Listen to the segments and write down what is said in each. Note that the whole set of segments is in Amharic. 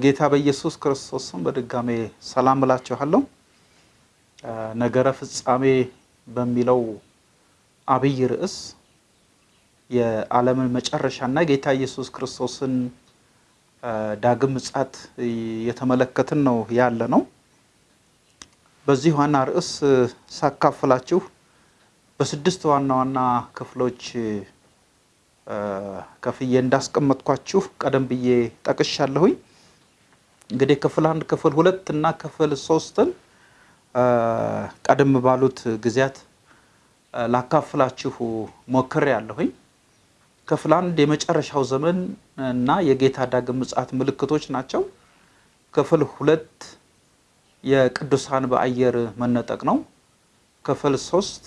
በጌታ በኢየሱስ ክርስቶስ ስም በድጋሜ ሰላም እላችኋለሁ። ነገረ ፍጻሜ በሚለው አብይ ርዕስ የዓለምን መጨረሻና ጌታ ኢየሱስ ክርስቶስን ዳግም ምጽአት የተመለከትን ነው ያለ ነው። በዚህ ዋና ርዕስ ሳካፍላችሁ በስድስት ዋና ዋና ክፍሎች ከፍዬ እንዳስቀመጥኳችሁ ቀደም ብዬ ጠቅሻለሁኝ። እንግዲህ ክፍል አንድ ክፍል ሁለት እና ክፍል ሶስትን ቀደም ባሉት ጊዜያት ላካፍላችሁ ሞክሬ ያለሁኝ። ክፍል አንድ የመጨረሻው ዘመን እና የጌታ ዳግም ምጽአት ምልክቶች ናቸው። ክፍል ሁለት የቅዱሳን በአየር መነጠቅ ነው። ክፍል ሶስት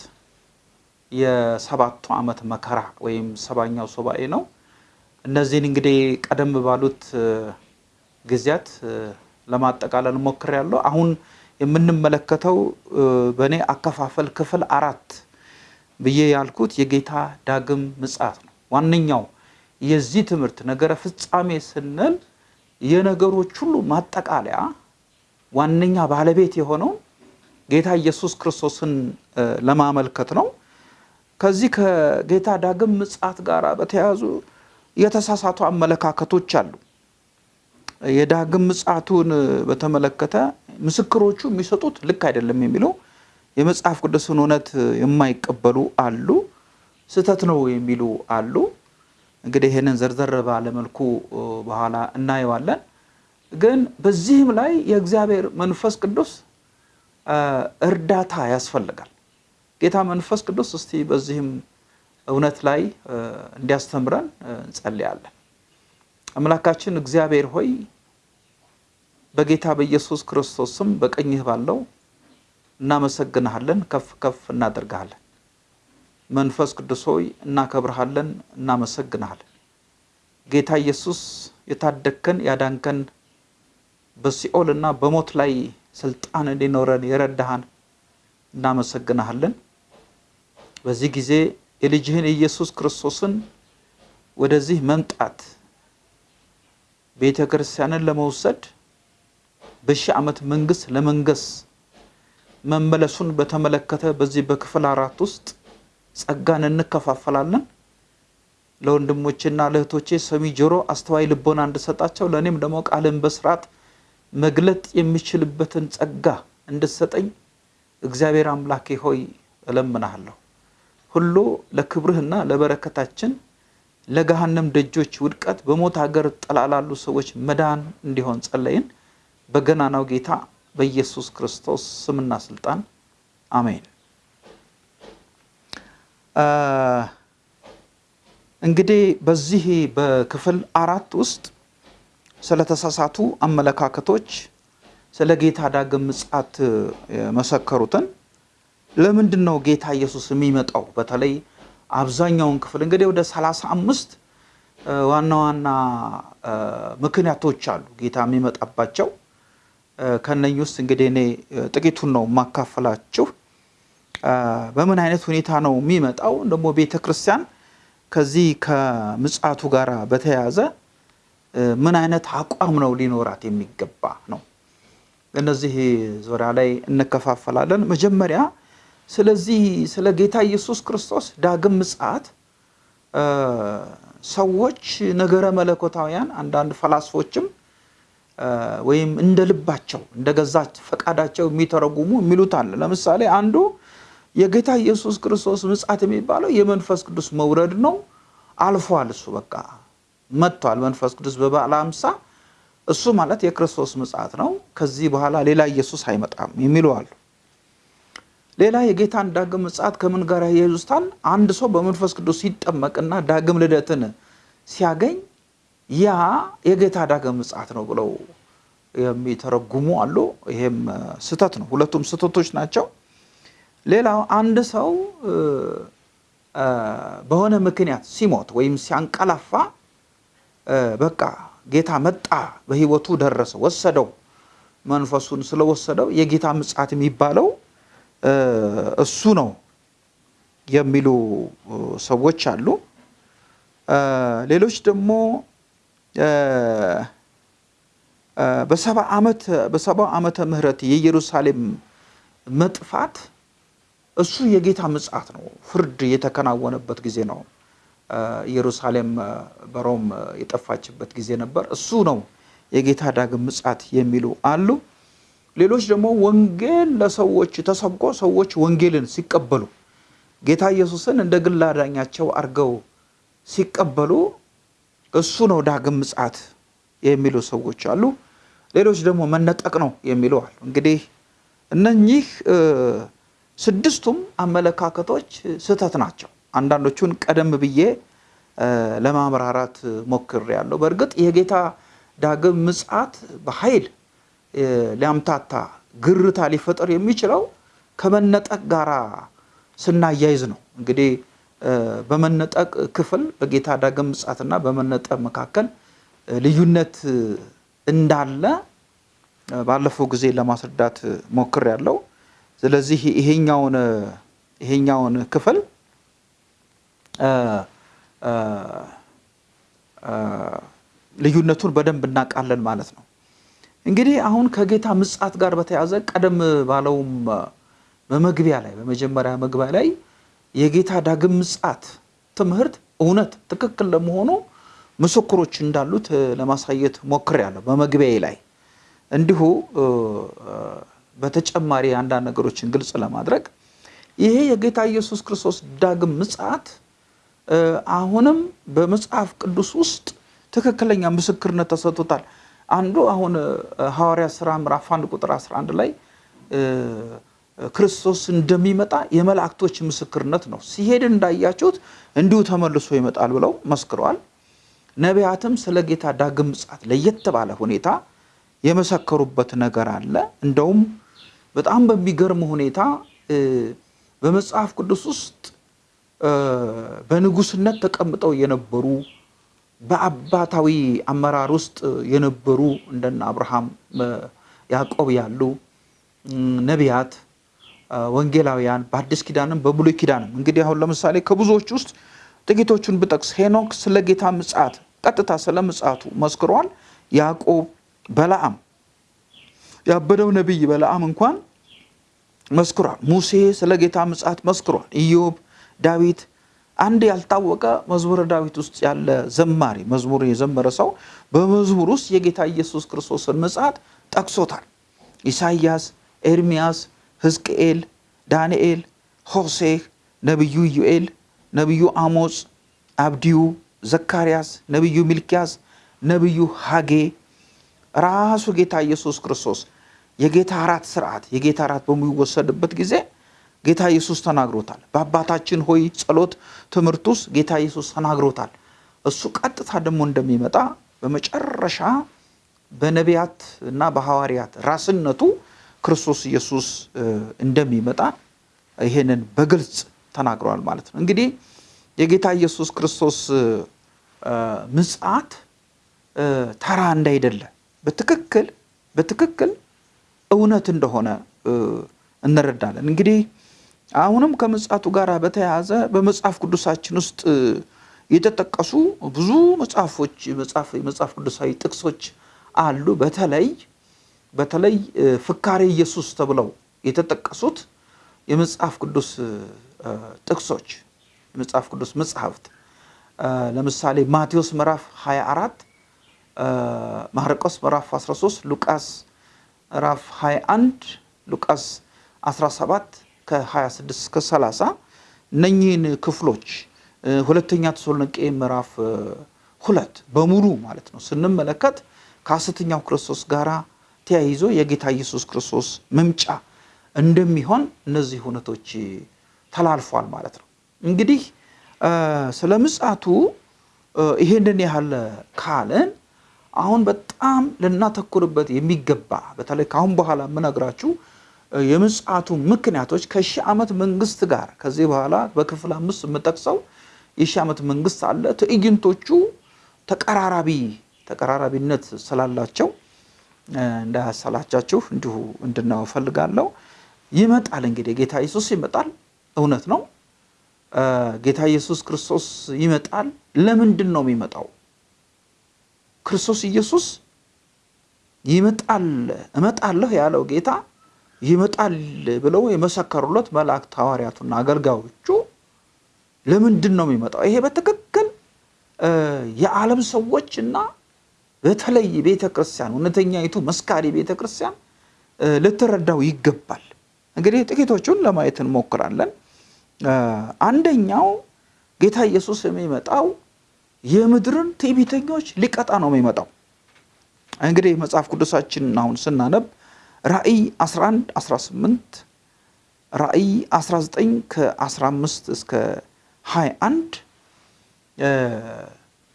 የሰባቱ ዓመት መከራ ወይም ሰባኛው ሱባኤ ነው። እነዚህን እንግዲህ ቀደም ባሉት ጊዜያት ለማጠቃለል ሞክሬያለሁ። አሁን የምንመለከተው በእኔ አከፋፈል ክፍል አራት ብዬ ያልኩት የጌታ ዳግም ምጽአት ነው። ዋነኛው የዚህ ትምህርት ነገረ ፍጻሜ ስንል የነገሮች ሁሉ ማጠቃለያ ዋነኛ ባለቤት የሆነው ጌታ ኢየሱስ ክርስቶስን ለማመልከት ነው። ከዚህ ከጌታ ዳግም ምጽአት ጋር በተያያዙ የተሳሳቱ አመለካከቶች አሉ። የዳግም ምጽአቱን በተመለከተ ምስክሮቹ የሚሰጡት ልክ አይደለም የሚለው የመጽሐፍ ቅዱስን እውነት የማይቀበሉ አሉ፣ ስህተት ነው የሚሉ አሉ። እንግዲህ ይህንን ዘርዘር ባለመልኩ በኋላ እናየዋለን። ግን በዚህም ላይ የእግዚአብሔር መንፈስ ቅዱስ እርዳታ ያስፈልጋል። ጌታ መንፈስ ቅዱስ እስቲ በዚህም እውነት ላይ እንዲያስተምረን እንጸልያለን። አምላካችን እግዚአብሔር ሆይ በጌታ በኢየሱስ ክርስቶስ ስም በቀኝህ ባለው እናመሰግንሃለን፣ ከፍ ከፍ እናደርግሃለን። መንፈስ ቅዱስ ሆይ እናከብርሃለን፣ እናመሰግንሃለን። ጌታ ኢየሱስ የታደግከን ያዳንከን በሲኦል እና በሞት ላይ ስልጣን እንዲኖረን የረዳሃን እናመሰግንሃለን። በዚህ ጊዜ የልጅህን የኢየሱስ ክርስቶስን ወደዚህ መምጣት ቤተ ክርስቲያንን ለመውሰድ በሺህ ዓመት መንግስት ለመንገስ መመለሱን በተመለከተ በዚህ በክፍል አራት ውስጥ ጸጋን እንከፋፈላለን። ለወንድሞቼና ለእህቶቼ ሰሚ ጆሮ፣ አስተዋይ ልቦና እንድሰጣቸው ለእኔም ደግሞ ቃልን በስርዓት መግለጥ የሚችልበትን ጸጋ እንድሰጠኝ እግዚአብሔር አምላኬ ሆይ እለምናሃለሁ። ሁሉ ለክብርህና ለበረከታችን ለገሃነም ደጆች ውድቀት በሞት ሀገር ጥላ ላሉ ሰዎች መዳን እንዲሆን ጸለይን። በገናናው ጌታ በኢየሱስ ክርስቶስ ስምና ስልጣን አሜን። እንግዲህ በዚህ በክፍል አራት ውስጥ ስለተሳሳቱ አመለካከቶች ስለ ጌታ ዳግም ምጽአት የመሰከሩትን ለምንድን ነው ጌታ ኢየሱስ የሚመጣው? በተለይ አብዛኛውን ክፍል እንግዲህ ወደ ሰላሳ አምስት ዋና ዋና ምክንያቶች አሉ ጌታ የሚመጣባቸው። ከነኝ ውስጥ እንግዲህ እኔ ጥቂቱን ነው የማካፈላችሁ። በምን አይነት ሁኔታ ነው የሚመጣው? ደግሞ ቤተ ክርስቲያን ከዚህ ከምጽአቱ ጋር በተያያዘ ምን አይነት አቋም ነው ሊኖራት የሚገባ ነው። እነዚህ ዙሪያ ላይ እንከፋፈላለን። መጀመሪያ ስለዚህ ስለ ጌታ ኢየሱስ ክርስቶስ ዳግም ምጽአት ሰዎች ነገረ መለኮታውያን አንዳንድ ፈላስፎችም ወይም እንደ ልባቸው እንደ ገዛ ፈቃዳቸው የሚተረጉሙ የሚሉት አለ። ለምሳሌ አንዱ የጌታ ኢየሱስ ክርስቶስ ምጽአት የሚባለው የመንፈስ ቅዱስ መውረድ ነው። አልፏል። እሱ በቃ መጥቷል። መንፈስ ቅዱስ በበዓለ ሃምሳ እሱ ማለት የክርስቶስ ምጽአት ነው። ከዚህ በኋላ ሌላ ኢየሱስ አይመጣም የሚሉ አሉ። ሌላ የጌታን ዳግም ምጽአት ከምን ጋር ያያይዙታል? አንድ ሰው በመንፈስ ቅዱስ ሲጠመቅና ዳግም ልደትን ሲያገኝ ያ የጌታ ዳግም ምጽአት ነው ብለው የሚተረጉሙ አሉ። ይሄም ስህተት ነው። ሁለቱም ስህተቶች ናቸው። ሌላው አንድ ሰው በሆነ ምክንያት ሲሞት ወይም ሲያንቀላፋ በቃ ጌታ መጣ፣ በህይወቱ ደረሰ፣ ወሰደው፣ መንፈሱን ስለወሰደው የጌታ ምጽአት የሚባለው እሱ ነው የሚሉ ሰዎች አሉ። ሌሎች ደግሞ በሰባ ዓመት በሰባ ዓመተ ምህረት የኢየሩሳሌም መጥፋት እሱ የጌታ ምጽአት ነው። ፍርድ የተከናወነበት ጊዜ ነው። ኢየሩሳሌም በሮም የጠፋችበት ጊዜ ነበር። እሱ ነው የጌታ ዳግም ምጽአት የሚሉ አሉ። ሌሎች ደግሞ ወንጌል ለሰዎች ተሰብኮ ሰዎች ወንጌልን ሲቀበሉ ጌታ ኢየሱስን እንደ ግል አዳኛቸው አድርገው ሲቀበሉ እሱ ነው ዳግም ምጽአት የሚሉ ሰዎች አሉ። ሌሎች ደግሞ መነጠቅ ነው የሚሉ አሉ። እንግዲህ እነኚህ ስድስቱም አመለካከቶች ስህተት ናቸው። አንዳንዶቹን ቀደም ብዬ ለማምራራት ሞክሬያለሁ። በእርግጥ የጌታ ዳግም ምጽአት በኃይል ሊያምታታ ግርታ ሊፈጠር የሚችለው ከመነጠቅ ጋር ስናያይዝ ነው። እንግዲህ በመነጠቅ ክፍል በጌታ ዳግም ምጽአትና በመነጠቅ መካከል ልዩነት እንዳለ ባለፈው ጊዜ ለማስረዳት ሞክሬያለሁ። ስለዚህ ይሄኛውን ይሄኛውን ክፍል ልዩነቱን በደንብ እናውቃለን ማለት ነው። እንግዲህ አሁን ከጌታ ምጽአት ጋር በተያያዘ ቀደም ባለውም በመግቢያ ላይ በመጀመሪያ መግቢያ ላይ የጌታ ዳግም ምጽአት ትምህርት እውነት ትክክል ለመሆኑ ምስክሮች እንዳሉት ለማሳየት ሞክሬያለሁ በመግቢያዬ ላይ እንዲሁ በተጨማሪ አንዳንድ ነገሮችን ግልጽ ለማድረግ ይሄ የጌታ ኢየሱስ ክርስቶስ ዳግም ምጽአት አሁንም በመጽሐፍ ቅዱስ ውስጥ ትክክለኛ ምስክርነት ተሰጥቶታል። አንዱ አሁን ሐዋርያ ሥራ ምዕራፍ አንድ ቁጥር 11 ላይ ክርስቶስ እንደሚመጣ የመላእክቶች ምስክርነት ነው። ሲሄድ እንዳያችሁት እንዲሁ ተመልሶ ይመጣል ብለው መስክረዋል። ነቢያትም ስለ ጌታ ዳግም ምጽአት ለየት ባለ ሁኔታ የመሰከሩበት ነገር አለ። እንደውም በጣም በሚገርም ሁኔታ በመጽሐፍ ቅዱስ ውስጥ በንጉስነት ተቀምጠው የነበሩ በአባታዊ አመራር ውስጥ የነበሩ እንደነ አብርሃም፣ ያዕቆብ ያሉ ነቢያት፣ ወንጌላውያን በአዲስ ኪዳንም በብሉይ ኪዳንም እንግዲህ አሁን ለምሳሌ ከብዙዎች ውስጥ ጥቂቶቹን ብጠቅስ ሄኖክ ስለ ጌታ ምጽአት ቀጥታ ስለ ምጽአቱ መስክሯል። ያዕቆብ፣ በለዓም ያበደው ነቢይ በለዓም እንኳን መስክሯል። ሙሴ ስለ ጌታ ምጽአት መስክሯል። ኢዮብ፣ ዳዊት አንድ ያልታወቀ መዝሙረ ዳዊት ውስጥ ያለ ዘማሪ መዝሙር የዘመረ ሰው በመዝሙር ውስጥ የጌታ ኢየሱስ ክርስቶስን ምጽአት ጠቅሶታል። ኢሳይያስ፣ ኤርሚያስ፣ ሕዝቅኤል፣ ዳንኤል፣ ሆሴዕ፣ ነቢዩ ኢዩኤል፣ ነቢዩ አሞጽ፣ አብዲዩ፣ ዘካርያስ፣ ነቢዩ ሚልኪያስ፣ ነቢዩ ሐጌ ራሱ ጌታ ኢየሱስ ክርስቶስ የጌታ እራት ስርዓት የጌታ እራት በሚወሰድበት ጊዜ ጌታ ኢየሱስ ተናግሮታል። በአባታችን ሆይ ጸሎት ትምህርት ውስጥ ጌታ ኢየሱስ ተናግሮታል። እሱ ቀጥታ ደግሞ እንደሚመጣ በመጨረሻ በነቢያት እና በሐዋርያት ራስነቱ ክርስቶስ ኢየሱስ እንደሚመጣ ይሄንን በግልጽ ተናግረዋል ማለት ነው። እንግዲህ የጌታ ኢየሱስ ክርስቶስ ምጽአት ተራ እንዳይደለ በትክክል በትክክል እውነት እንደሆነ እንረዳለን። እንግዲህ አሁንም ከምጽአቱ ጋር በተያያዘ በመጽሐፍ ቅዱሳችን ውስጥ የተጠቀሱ ብዙ መጽሐፎች የመጽሐፍ ቅዱሳዊ ጥቅሶች አሉ። በተለይ በተለይ ፍካሬ ኢየሱስ ተብለው የተጠቀሱት የመጽሐፍ ቅዱስ ጥቅሶች የመጽሐፍ ቅዱስ መጽሐፍት። ለምሳሌ ማቴዎስ ምዕራፍ 24 ማርቆስ ምዕራፍ 13 ሉቃስ ምዕራፍ 21 ሉቃስ 17 ከ26 እስከ 30 እነኚህን ክፍሎች ሁለተኛ ተሰሎንቄ ምዕራፍ ሁለት በሙሉ ማለት ነው ስንመለከት ከሐሰተኛው ክርስቶስ ጋራ ተያይዞ የጌታ ኢየሱስ ክርስቶስ መምጫ እንደሚሆን እነዚህ እውነቶች ተላልፏል ማለት ነው። እንግዲህ ስለ ምጽአቱ ይሄንን ያህል ካለን አሁን በጣም ልናተኩርበት የሚገባ በተለይ ከአሁን በኋላ የምነግራችሁ የምጽአቱ ምክንያቶች ከሺህ ዓመት መንግስት ጋር ከዚህ በኋላ በክፍል አምስት የምጠቅሰው የሺህ ዓመት መንግስት አለ። ትዕይንቶቹ ተቀራራቢ ተቀራራቢነት ስላላቸው እንዳያሰላቻችሁ እንዲሁ እንድናየው ፈልጋለሁ። ይመጣል እንግዲህ ጌታ ኢየሱስ ይመጣል፣ እውነት ነው። ጌታ ኢየሱስ ክርስቶስ ይመጣል። ለምንድን ነው የሚመጣው? ክርስቶስ ኢየሱስ ይመጣል እመጣለሁ ያለው ጌታ ይመጣል ብለው የመሰከሩለት መላእክት ሐዋርያቱና አገልጋዮቹ ለምንድን ነው የሚመጣው? ይሄ በትክክል የዓለም ሰዎች እና በተለይ ቤተ ክርስቲያን እውነተኛይቱ መስካሪ ቤተ ክርስቲያን ልትረዳው ይገባል። እንግዲህ ጥቂቶቹን ለማየት እንሞክራለን። አንደኛው ጌታ ኢየሱስ የሚመጣው የምድርን ትዕቢተኞች ሊቀጣ ነው የሚመጣው። እንግዲህ መጽሐፍ ቅዱሳችን አሁን ስናነብ ራእይ 11 18 ራእይ 19 ከ15 እስከ 21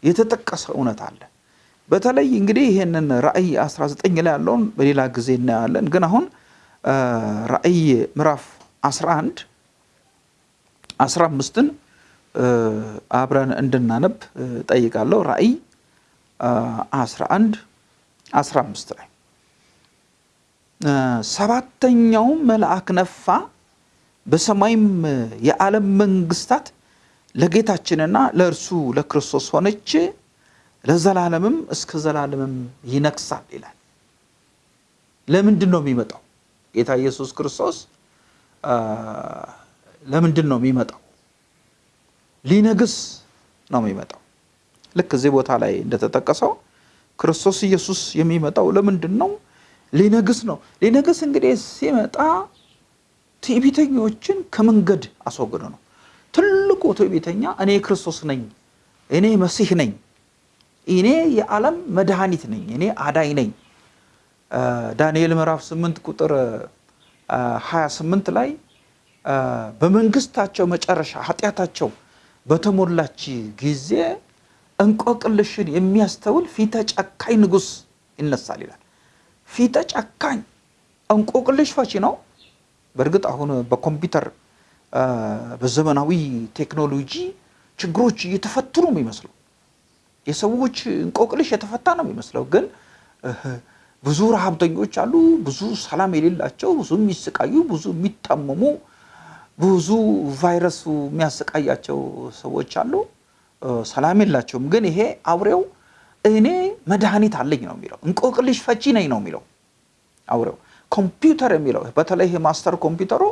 የተጠቀሰ እውነት አለ። በተለይ እንግዲህ ይህንን ራእይ 19 ላይ ያለውን በሌላ ጊዜ እናያለን። ግን አሁን ራእይ ምዕራፍ 11 15ን አብረን እንድናነብ ጠይቃለሁ። ራእይ 11 15 ላይ ሰባተኛውም መልአክ ነፋ፣ በሰማይም የዓለም መንግስታት ለጌታችንና ለእርሱ ለክርስቶስ ሆነች፣ ለዘላለምም እስከ ዘላለምም ይነግሳል ይላል። ለምንድን ነው የሚመጣው? ጌታ ኢየሱስ ክርስቶስ ለምንድን ነው የሚመጣው? ሊነግስ ነው የሚመጣው። ልክ እዚህ ቦታ ላይ እንደተጠቀሰው ክርስቶስ ኢየሱስ የሚመጣው ለምንድን ነው? ሊነግስ ነው። ሊነግስ እንግዲህ ሲመጣ ትዕቢተኞችን ከመንገድ አስወግዶ ነው። ትልቁ ትዕቢተኛ እኔ ክርስቶስ ነኝ፣ እኔ መሲህ ነኝ፣ እኔ የዓለም መድኃኒት ነኝ፣ እኔ አዳኝ ነኝ። ዳንኤል ምዕራፍ 8 ቁጥር 28 ላይ በመንግስታቸው መጨረሻ ኃጢአታቸው በተሞላች ጊዜ እንቆቅልሽን የሚያስተውል ፊተ ጨካኝ ንጉሥ ይነሳል ይላል። ፊተ ጨካኝ እንቆቅልሽ ፈቺ ነው። በእርግጥ አሁን በኮምፒውተር በዘመናዊ ቴክኖሎጂ ችግሮች እየተፈቱ ነው የሚመስለው። የሰዎች እንቆቅልሽ የተፈታ ነው የሚመስለው። ግን ብዙ ረሃብተኞች አሉ፣ ብዙ ሰላም የሌላቸው፣ ብዙ የሚሰቃዩ፣ ብዙ የሚታመሙ፣ ብዙ ቫይረሱ የሚያሰቃያቸው ሰዎች አሉ። ሰላም የላቸውም። ግን ይሄ አውሬው እኔ መድኃኒት አለኝ ነው የሚለው። እንቆቅልሽ ፈቺ ነኝ ነው የሚለው አውሬው። ኮምፒውተር የሚለው በተለይ ማስተር ኮምፒውተሩ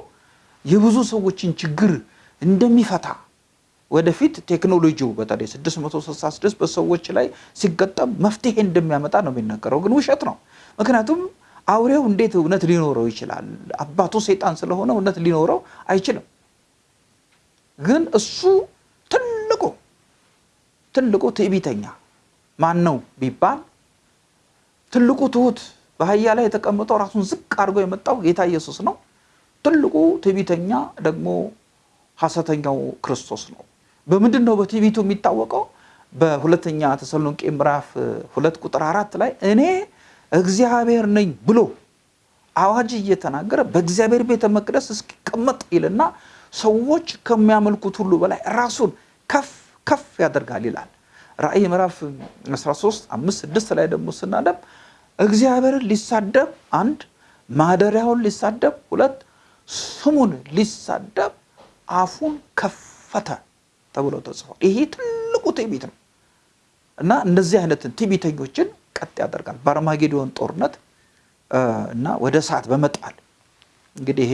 የብዙ ሰዎችን ችግር እንደሚፈታ ወደፊት ቴክኖሎጂው በተለይ 666 በሰዎች ላይ ሲገጠም መፍትሄ እንደሚያመጣ ነው የሚነገረው። ግን ውሸት ነው። ምክንያቱም አውሬው እንዴት እውነት ሊኖረው ይችላል? አባቱ ሰይጣን ስለሆነ እውነት ሊኖረው አይችልም። ግን እሱ ትልቁ ትልቁ ትዕቢተኛ ማን ነው ቢባል ትልቁ ትሁት በአህያ ላይ የተቀመጠው ራሱን ዝቅ አድርጎ የመጣው ጌታ ኢየሱስ ነው። ትልቁ ትዕቢተኛ ደግሞ ሐሰተኛው ክርስቶስ ነው። በምንድን ነው በትዕቢቱ የሚታወቀው? በሁለተኛ ተሰሎንቄ ምዕራፍ ሁለት ቁጥር አራት ላይ እኔ እግዚአብሔር ነኝ ብሎ አዋጅ እየተናገረ በእግዚአብሔር ቤተ መቅደስ እስኪቀመጥ ይልና ሰዎች ከሚያመልኩት ሁሉ በላይ ራሱን ከፍ ከፍ ያደርጋል ይላል። ራእይ ምዕራፍ 13 አምስት ስድስት ላይ ደግሞ ስናነብ እግዚአብሔርን ሊሳደብ አንድ ማደሪያውን ሊሳደብ ሁለት ስሙን ሊሳደብ አፉን ከፈተ ተብሎ ተጽፏል። ይሄ ትልቁ ትዕቢት ነው እና እነዚህ አይነትን ትዕቢተኞችን ቀጥ ያደርጋል በአርማጌዶን ጦርነት እና ወደ እሳት በመጣል እንግዲህ ይሄ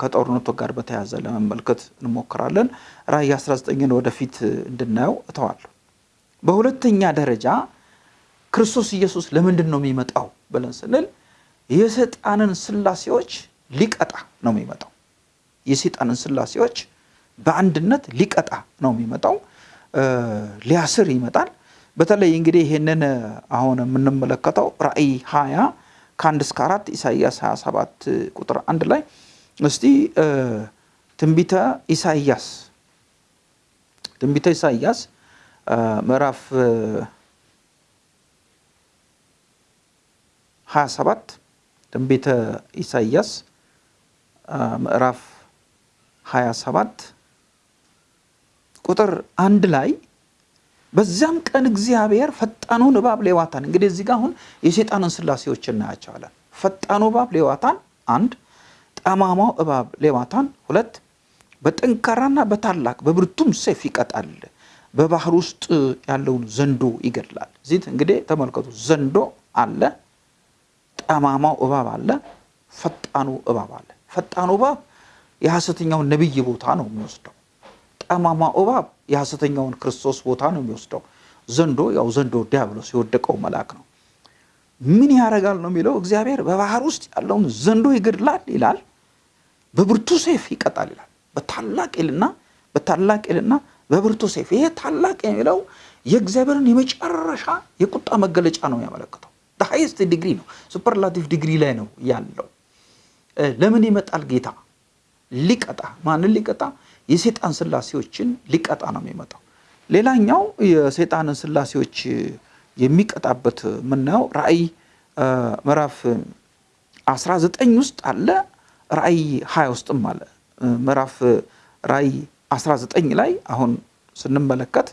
ከጦርነቱ ጋር በተያያዘ ለመመልከት እንሞክራለን። ራእይ 19ን ወደፊት እንድናየው እተዋለሁ። በሁለተኛ ደረጃ ክርስቶስ ኢየሱስ ለምንድን ነው የሚመጣው ብለን ስንል የሰይጣንን ስላሴዎች ሊቀጣ ነው የሚመጣው። የሰይጣንን ስላሴዎች በአንድነት ሊቀጣ ነው የሚመጣው። ሊያስር ይመጣል። በተለይ እንግዲህ ይህንን አሁን የምንመለከተው ራእይ 20 ከአንድ እስከ አራት ኢሳይያስ 27 ቁጥር አንድ ላይ እስቲ ትንቢተ ኢሳይያስ ትንቢተ ኢሳይያስ ምዕራፍ 27 ትንቢተ ኢሳይያስ ምዕራፍ 27 ቁጥር አንድ ላይ በዚያም ቀን እግዚአብሔር ፈጣኑን እባብ ሌዋታን እንግዲህ እዚህ ጋር አሁን የሰይጣንን ስላሴዎች እናያቸዋለን። ፈጣኑ እባብ ሌዋታን አንድ፣ ጠማማው እባብ ሌዋታን ሁለት፣ በጠንካራና በታላቅ በብርቱም ሰይፍ ይቀጣል፣ በባህር ውስጥ ያለውን ዘንዶ ይገድላል። እዚህ እንግዲህ ተመልከቱ፣ ዘንዶ አለ፣ ጠማማው እባብ አለ፣ ፈጣኑ እባብ አለ። ፈጣኑ እባብ የሐሰተኛውን ነቢይ ቦታ ነው የሚወስደው። ጠማማው እባብ የሐሰተኛውን ክርስቶስ ቦታ ነው የሚወስደው። ዘንዶ ያው ዘንዶ ዲያብሎስ የወደቀው መልአክ ነው። ምን ያደርጋል ነው የሚለው እግዚአብሔር በባህር ውስጥ ያለውን ዘንዶ ይገድላል ይላል፣ በብርቱ ሰይፍ ይቀጣል ይላል። በታላቅ ልና በታላቅና በብርቱ ሰይፍ። ይሄ ታላቅ የሚለው የእግዚአብሔርን የመጨረሻ የቁጣ መገለጫ ነው የሚያመለክተው። highest degree ነው፣ superlative degree ላይ ነው ያለው። ለምን ይመጣል ጌታ? ሊቀጣ። ማንን ሊቀጣ? የሰይጣን ስላሴዎችን ሊቀጣ ነው የሚመጣው። ሌላኛው የሰይጣንን ስላሴዎች የሚቀጣበት የምናየው ራእይ ምዕራፍ 19 ውስጥ አለ። ራእይ 20 ውስጥም አለ። ምዕራፍ ራእይ 19 ላይ አሁን ስንመለከት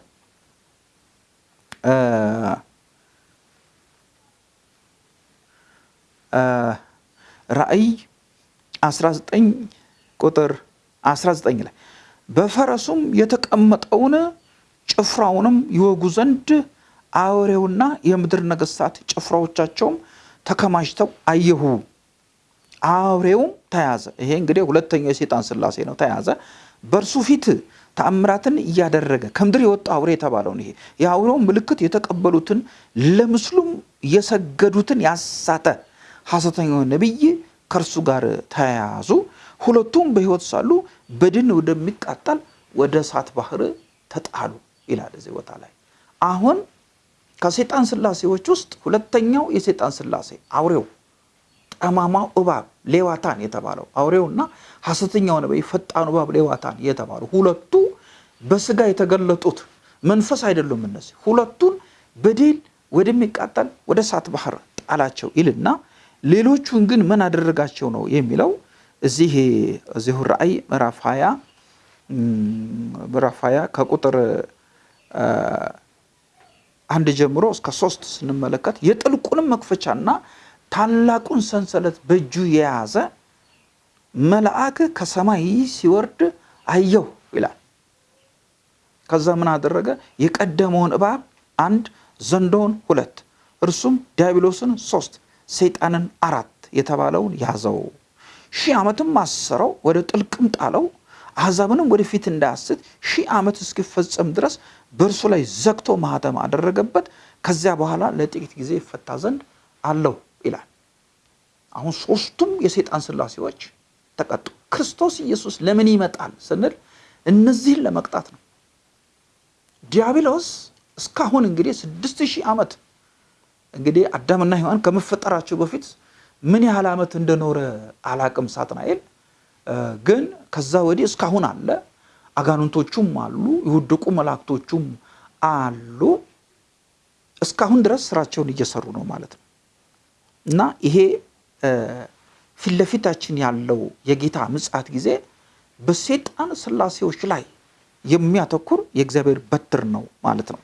ራእይ 19 ቁጥር 19 ላይ በፈረሱም የተቀመጠውን ጭፍራውንም ይወጉ ዘንድ አውሬውና የምድር ነገሥታት ጭፍራዎቻቸውም ተከማችተው አየሁ። አውሬውም ተያዘ። ይሄ እንግዲህ ሁለተኛው የሴጣን ስላሴ ነው። ተያዘ። በእርሱ ፊት ተአምራትን እያደረገ ከምድር የወጣ አውሬ የተባለውን ይሄ የአውሬውን ምልክት የተቀበሉትን ለምስሉም የሰገዱትን ያሳተ ሐሰተኛው ነቢይ ከእርሱ ጋር ተያያዙ። ሁለቱም በሕይወት ሳሉ በድን ወደሚቃጠል ወደ እሳት ባህር ተጣሉ ይላል እዚህ ቦታ ላይ። አሁን ከሴጣን ስላሴዎች ውስጥ ሁለተኛው የሴጣን ስላሴ አውሬው ጠማማው እባብ ሌዋታን የተባለው አውሬውና ሐሰተኛው ነቢይ ፈጣኑ እባብ ሌዋታን የተባሉ ሁለቱ በስጋ የተገለጡት መንፈስ አይደሉም። እነዚህ ሁለቱን በድል ወደሚቃጠል ወደ እሳት ባህር ጣላቸው ይልና ሌሎቹን ግን ምን አደረጋቸው ነው የሚለው እዚህ እዚሁ ራእይ ምዕራፍ 20 ምዕራፍ 20 ከቁጥር አንድ ጀምሮ እስከ ሶስት ስንመለከት የጥልቁንም መክፈቻና ታላቁን ሰንሰለት በእጁ የያዘ መልአክ ከሰማይ ሲወርድ አየሁ ይላል። ከዛ ምን አደረገ? የቀደመውን እባብ አንድ፣ ዘንዶውን ሁለት፣ እርሱም ዲያብሎስን ሶስት፣ ሰይጣንን አራት የተባለውን ያዘው። ሺህ ዓመትም አሰረው፣ ወደ ጥልቅም ጣለው። አሕዛብንም ወደፊት እንዳያስት ሺህ ዓመት እስኪፈጸም ድረስ በእርሱ ላይ ዘግቶ ማህተም አደረገበት። ከዚያ በኋላ ለጥቂት ጊዜ ይፈታ ዘንድ አለው ይላል። አሁን ሶስቱም የሰይጣን ስላሴዎች ተቀጡ። ክርስቶስ ኢየሱስ ለምን ይመጣል ስንል እነዚህን ለመቅጣት ነው። ዲያብሎስ እስካሁን እንግዲህ ስድስት ሺህ ዓመት እንግዲህ አዳምና ሔዋን ከመፈጠራቸው በፊት ምን ያህል ዓመት እንደኖረ አላቅም ሳጥናኤል ግን ከዛ ወዲህ እስካሁን አለ። አጋንንቶቹም አሉ፣ የወደቁ መላእክቶቹም አሉ። እስካሁን ድረስ ስራቸውን እየሰሩ ነው ማለት ነው እና ይሄ ፊት ለፊታችን ያለው የጌታ ምጽአት ጊዜ በሰይጣን ስላሴዎች ላይ የሚያተኩር የእግዚአብሔር በትር ነው ማለት ነው።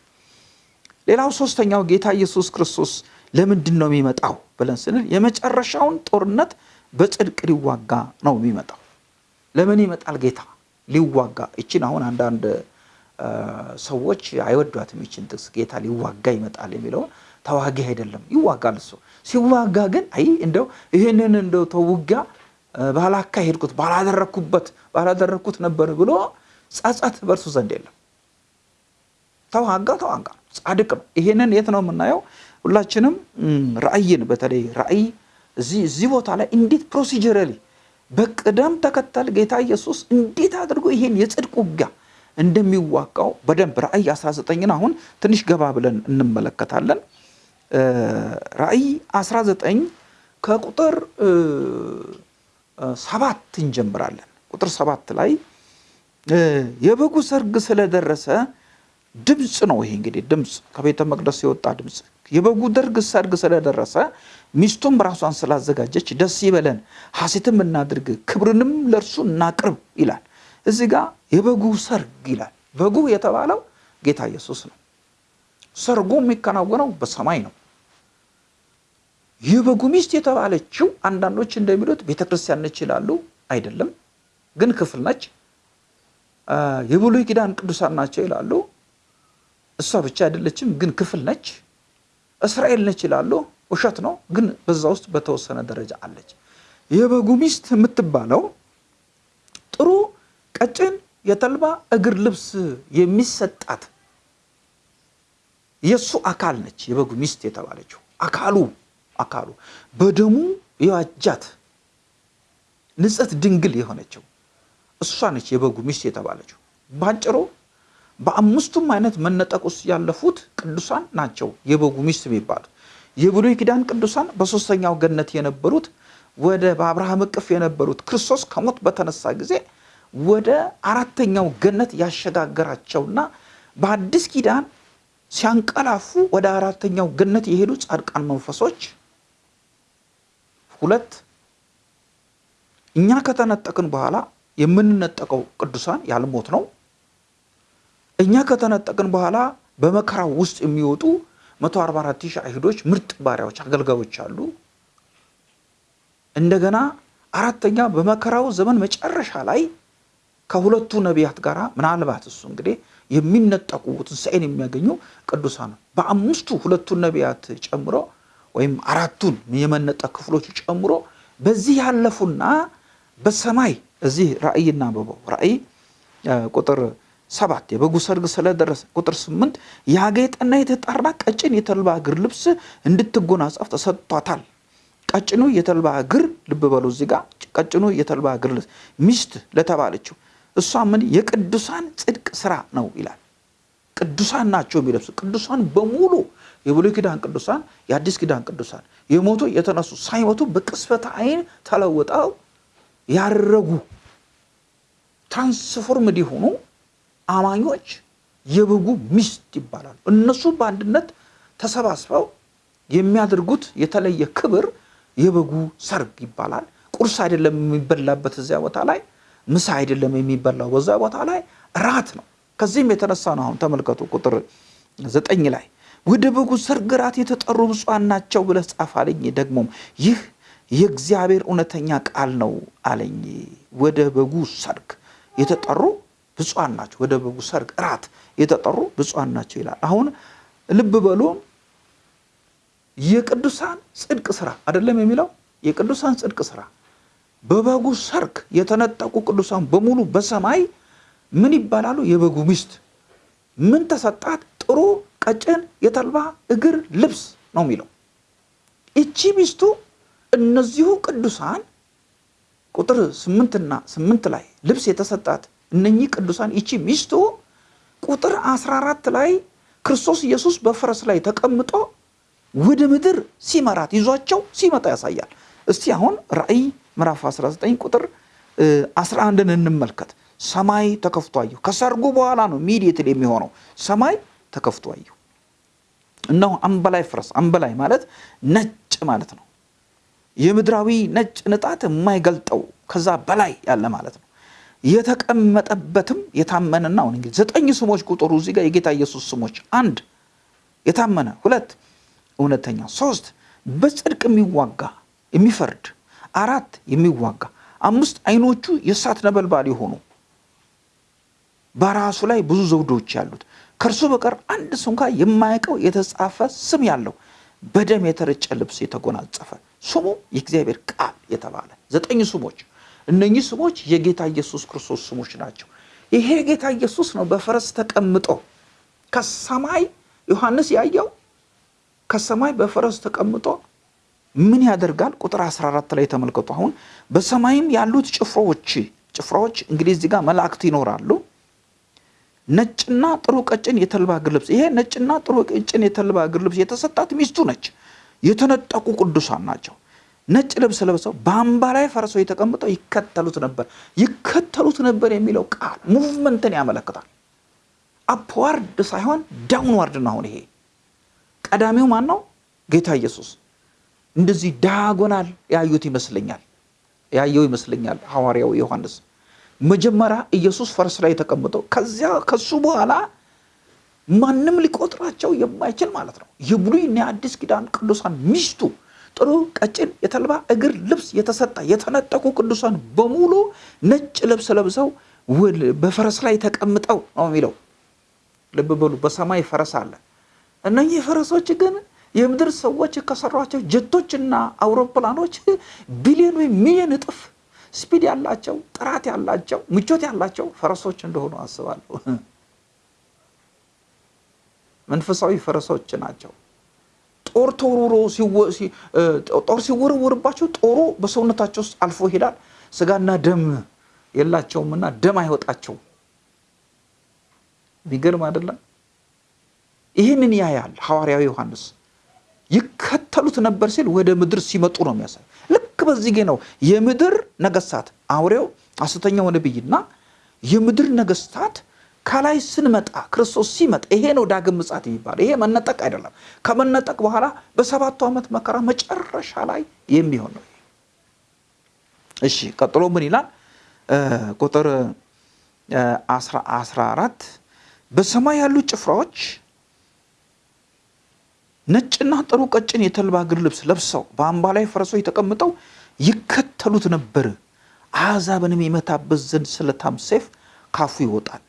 ሌላው ሶስተኛው ጌታ ኢየሱስ ክርስቶስ ለምንድን ነው የሚመጣው ብለን ስንል የመጨረሻውን ጦርነት በጽድቅ ሊዋጋ ነው የሚመጣው። ለምን ይመጣል ጌታ? ሊዋጋ። ይችን አሁን አንዳንድ ሰዎች አይወዷትም ይችን ጥቅስ ጌታ ሊዋጋ ይመጣል የሚለውን ተዋጊ አይደለም፣ ይዋጋል እሱ። ሲዋጋ ግን አይ እንደው ይህንን እንደው ተውጊያ ባላካሄድኩት ባላደረግኩበት ባላደረግኩት ነበር ብሎ ጸጸት በእርሱ ዘንድ የለም። ተዋጋ ተዋጋ ጻድቅ ነው። ይሄንን የት ነው የምናየው? ሁላችንም ራእይን በተለይ ራእይ እዚህ ቦታ ላይ እንዴት procedurally በቅደም ተከተል ጌታ ኢየሱስ እንዴት አድርጎ ይሄን የጽድቅ ውጊያ እንደሚዋጋው በደንብ ራእይ 19ን አሁን ትንሽ ገባ ብለን እንመለከታለን። ራእይ 19 ከቁጥር ሰባት እንጀምራለን። ቁጥር ሰባት ላይ የበጉ ሰርግ ስለደረሰ ድምፅ ነው። ይሄ እንግዲህ ድምፅ ከቤተ መቅደስ የወጣ ድምፅ የበጉ ደርግ ሰርግ ስለደረሰ ሚስቱም ራሷን ስላዘጋጀች ደስ ይበለን፣ ሐሴትም እናድርግ፣ ክብርንም ለእርሱ እናቅርብ ይላል። እዚህ ጋር የበጉ ሰርግ ይላል። በጉ የተባለው ጌታ ኢየሱስ ነው። ሰርጉ የሚከናወነው በሰማይ ነው። የበጉ ሚስት የተባለችው አንዳንዶች እንደሚሉት ቤተ ነች ይላሉ። አይደለም፣ ግን ክፍል ነች። የብሉይ ኪዳን ቅዱሳን ናቸው ይላሉ። እሷ ብቻ አይደለችም፣ ግን ክፍል ነች። እስራኤል ነች ይላሉ። ውሸት ነው፣ ግን በዛ ውስጥ በተወሰነ ደረጃ አለች። የበጉ ሚስት የምትባለው ጥሩ ቀጭን የተልባ እግር ልብስ የሚሰጣት የእሱ አካል ነች። የበጉ ሚስት የተባለችው አካሉ አካሉ በደሙ የዋጃት ንጽሕት ድንግል የሆነችው እሷ ነች የበጉ ሚስት የተባለችው። ባጭሩ በአምስቱም አይነት መነጠቅ ውስጥ ያለፉት ቅዱሳን ናቸው የበጉ ሚስት የሚባሉት። የብሉይ ኪዳን ቅዱሳን በሶስተኛው ገነት የነበሩት ወደ በአብርሃም እቅፍ የነበሩት ክርስቶስ ከሞት በተነሳ ጊዜ ወደ አራተኛው ገነት ያሸጋገራቸውና በአዲስ ኪዳን ሲያንቀላፉ ወደ አራተኛው ገነት የሄዱ ጻድቃን መንፈሶች ሁለት እኛ ከተነጠቅን በኋላ የምንነጠቀው ቅዱሳን ያልሞት ነው። እኛ ከተነጠቅን በኋላ በመከራው ውስጥ የሚወጡ 144 ሺህ አይሁዶች ምርጥ ባሪያዎች አገልጋዮች አሉ። እንደገና አራተኛ በመከራው ዘመን መጨረሻ ላይ ከሁለቱ ነቢያት ጋር ምናልባት እሱ እንግዲህ የሚነጠቁ ትንሣኤን የሚያገኙ ቅዱሳን በአምስቱ ሁለቱን ነቢያት ጨምሮ ወይም አራቱን የመነጠቅ ክፍሎች ጨምሮ በዚህ ያለፉና በሰማይ እዚህ ራእይ እናንብበው። ራእይ ቁጥር ሰባት የበጉ ሰርግ ስለደረሰ ቁጥር ስምንት ያጌጠና የተጣራ ቀጭን የተልባ እግር ልብስ እንድትጎናጸፍ ተሰጥቷታል። ቀጭኑ የተልባ እግር ልብ በሉ እዚህ ጋር ቀጭኑ የተልባ እግር ልብስ ሚስት ለተባለችው እሷ ምን የቅዱሳን ጽድቅ ስራ ነው ይላል። ቅዱሳን ናቸው የሚለብሱ ቅዱሳን በሙሉ የብሉይ ኪዳን ቅዱሳን፣ የአዲስ ኪዳን ቅዱሳን የሞቱ የተነሱ ሳይሞቱ በቅስፈተ ዓይን ተለውጠው ያረጉ ትራንስፎርምድ የሆኑ አማኞች የበጉ ሚስት ይባላሉ። እነሱ በአንድነት ተሰባስበው የሚያደርጉት የተለየ ክብር የበጉ ሰርግ ይባላል። ቁርስ አይደለም የሚበላበት እዚያ ቦታ ላይ፣ ምሳ አይደለም የሚበላው በዛ ቦታ ላይ፣ ራት ነው። ከዚህም የተነሳ ነው አሁን ተመልከቱ ቁጥር ዘጠኝ ላይ ወደ በጉ ሰርግ ራት የተጠሩ ብፁዓን ናቸው ብለህ ጻፍ አለኝ። ደግሞም ይህ የእግዚአብሔር እውነተኛ ቃል ነው አለኝ። ወደ በጉ ሰርግ የተጠሩ ብፁዓን ናቸው፣ ወደ በጉ ሰርግ እራት የተጠሩ ብፁዓን ናቸው ይላል። አሁን ልብ በሉ የቅዱሳን ጽድቅ ስራ አይደለም የሚለው የቅዱሳን ጽድቅ ስራ በበጉ ሰርግ የተነጠቁ ቅዱሳን በሙሉ በሰማይ ምን ይባላሉ? የበጉ ሚስት ምን ተሰጣት? ጥሩ ቀጭን የተልባ እግር ልብስ ነው የሚለው። እቺ ሚስቱ እነዚሁ ቅዱሳን ቁጥር ስምንትና ስምንት ላይ ልብስ የተሰጣት እነኚህ ቅዱሳን ይቺ ሚስቱ ቁጥር 14 ላይ ክርስቶስ ኢየሱስ በፈረስ ላይ ተቀምጦ ወደ ምድር ሲመራት ይዟቸው ሲመጣ ያሳያል። እስቲ አሁን ራእይ ምዕራፍ 19 ቁጥር 11ን እንመልከት። ሰማይ ተከፍቶ አየሁ። ከሰርጉ በኋላ ነው ኢሚዲየትሊ የሚሆነው። ሰማይ ተከፍቶ አየሁ፣ እነሆ አምበላይ ፈረስ። አምበላይ ማለት ነጭ ማለት ነው። የምድራዊ ነጭ ንጣት የማይገልጠው ከዛ በላይ ያለ ማለት ነው። የተቀመጠበትም የታመነና አሁን እንግዲህ ዘጠኝ ስሞች ቁጥሩ እዚህ ጋር የጌታ ኢየሱስ ስሞች አንድ የታመነ ሁለት እውነተኛ ሶስት በጽድቅ የሚዋጋ የሚፈርድ አራት የሚዋጋ አምስት አይኖቹ የእሳት ነበልባል የሆኑ በራሱ ላይ ብዙ ዘውዶች ያሉት ከእርሱ በቀር አንድ እንኳ የማያውቀው የተጻፈ ስም ያለው በደም የተረጨ ልብስ የተጎናጸፈ ስሙ የእግዚአብሔር ቃል የተባለ ዘጠኝ ስሞች እነኚህ ስሞች የጌታ ኢየሱስ ክርስቶስ ስሞች ናቸው። ይሄ ጌታ ኢየሱስ ነው በፈረስ ተቀምጦ ከሰማይ ዮሐንስ ያየው ከሰማይ በፈረስ ተቀምጦ ምን ያደርጋል? ቁጥር 14 ላይ ተመልከቱ። አሁን በሰማይም ያሉት ጭፍራዎች ጭፍራዎች እንግዲህ እዚህ ጋር መላእክት ይኖራሉ። ነጭና ጥሩ ቀጭን የተልባ እግር ልብስ ይሄ ነጭና ጥሩ ቀጭን የተልባ እግር ልብስ የተሰጣት ሚስቱ ነች። የተነጠቁ ቅዱሳን ናቸው። ነጭ ልብስ ለብሰው በአምባላይ ፈረሶች ተቀምጠው ይከተሉት ነበር። ይከተሉት ነበር የሚለው ቃል movement ን ያመለክታል። upward ሳይሆን downward ነው። አሁን ይሄ ቀዳሚው ማን ነው? ጌታ ኢየሱስ። እንደዚህ ዳያጎናል ያዩት ይመስለኛል ያየው ይመስለኛል ሐዋርያው ዮሐንስ። መጀመሪያ ኢየሱስ ፈረስ ላይ ተቀምጠው ከዚያ ከሱ በኋላ ማንም ሊቆጥራቸው የማይችል ማለት ነው የብሉይና የአዲስ ኪዳን ቅዱሳን ሚስቱ ጥሩ ቀጭን የተልባ እግር ልብስ የተሰጣ የተነጠቁ ቅዱሳን በሙሉ ነጭ ልብስ ለብሰው በፈረስ ላይ ተቀምጠው ነው የሚለው። ልብ በሉ፣ በሰማይ ፈረስ አለ። እነኚህ ፈረሶች ግን የምድር ሰዎች ከሰሯቸው ጀቶችና አውሮፕላኖች ቢሊዮን ወይም ሚሊዮን እጥፍ ስፒድ ያላቸው ጥራት ያላቸው ምቾት ያላቸው ፈረሶች እንደሆኑ አስባለሁ። መንፈሳዊ ፈረሶች ናቸው። ጦር ተወርውሮ ጦር ሲወረወርባቸው ጦሩ በሰውነታቸው ውስጥ አልፎ ይሄዳል። ስጋና ደም የላቸውምና ደም አይወጣቸውም። የሚገርም አይደለም? ይህንን ያያል ሐዋርያዊ ዮሐንስ። ይከተሉት ነበር ሲል ወደ ምድር ሲመጡ ነው የሚያሳይ። ልክ በዚህ ጌ ነው የምድር ነገስታት አውሬው ሐሰተኛው ነቢይና የምድር ነገስታት ከላይ ስንመጣ ክርስቶስ ሲመጣ ይሄ ነው ዳግም ምጽአት የሚባለው። ይሄ መነጠቅ አይደለም። ከመነጠቅ በኋላ በሰባቱ ዓመት መከራ መጨረሻ ላይ የሚሆን ነው። እሺ ቀጥሎ ምን ይላል? ቁጥር 14 በሰማይ ያሉ ጭፍራዎች ነጭና ጥሩ ቀጭን የተልባ እግር ልብስ ለብሰው በአምባ ላይ ፈረሶች ተቀምጠው ይከተሉት ነበር። አሕዛብንም የመታበት ዘንድ ስለታም ሰይፍ ካፉ ይወጣል።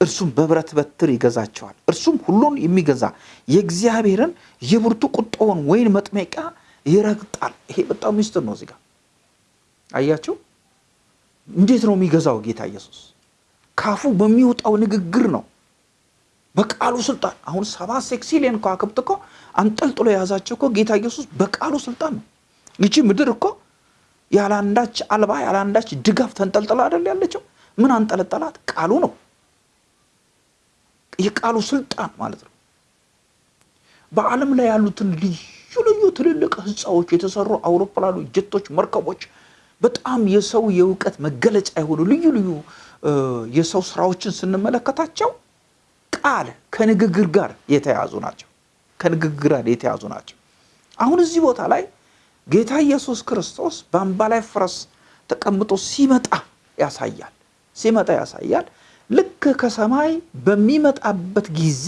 እርሱም በብረት በትር ይገዛቸዋል። እርሱም ሁሉን የሚገዛ የእግዚአብሔርን የብርቱ ቁጣውን ወይን መጥመቂያ ይረግጣል። ይሄ በጣም ሚስጥር ነው። እዚህ ጋር አያቸው። እንዴት ነው የሚገዛው ጌታ ኢየሱስ? ካፉ በሚወጣው ንግግር ነው፣ በቃሉ ስልጣን። አሁን ሰባት ሴክሲሊየን ከዋክብት እኮ አንጠልጥሎ የያዛቸው እኮ ጌታ ኢየሱስ በቃሉ ስልጣን ነው። ይቺ ምድር እኮ ያለአንዳች አልባ ያለአንዳች ድጋፍ ተንጠልጥላ አይደል ያለችው? ምን አንጠለጠላት? ቃሉ ነው። የቃሉ ስልጣን ማለት ነው። በዓለም ላይ ያሉትን ልዩ ልዩ ትልልቅ ህንፃዎች የተሰሩ አውሮፕላኖች፣ ጀቶች፣ መርከቦች በጣም የሰው የእውቀት መገለጫ የሆኑ ልዩ ልዩ የሰው ስራዎችን ስንመለከታቸው ቃል ከንግግር ጋር የተያዙ ናቸው። ከንግግር ጋር የተያዙ ናቸው። አሁን እዚህ ቦታ ላይ ጌታ ኢየሱስ ክርስቶስ በአምባ ላይ ፈረስ ተቀምጦ ሲመጣ ያሳያል። ሲመጣ ያሳያል። ልክ ከሰማይ በሚመጣበት ጊዜ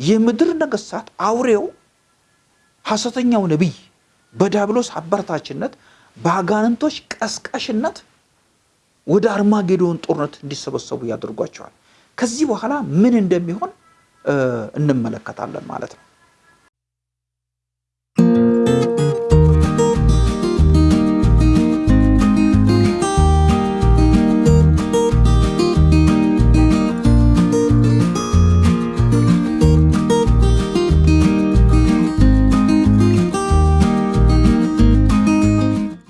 የምድር ነገስታት አውሬው ሐሰተኛው ነቢይ በዲያብሎስ አበረታችነት በአጋንንቶች ቀስቃሽነት ወደ አርማጌዶን ጦርነት እንዲሰበሰቡ ያደርጓቸዋል። ከዚህ በኋላ ምን እንደሚሆን እንመለከታለን ማለት ነው።